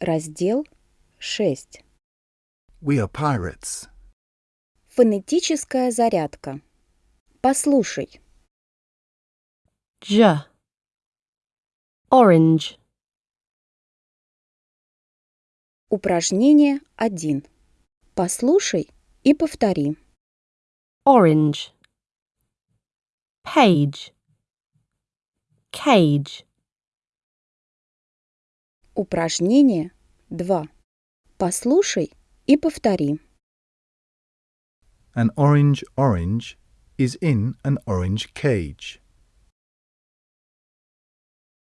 Раздел 6. We are pirates. Фонетическая зарядка. Послушай. J. Orange. Упражнение 1. Послушай и повтори. Orange. Page. Cage. Упражнение 2. Послушай и повтори. An orange orange is in an orange cage.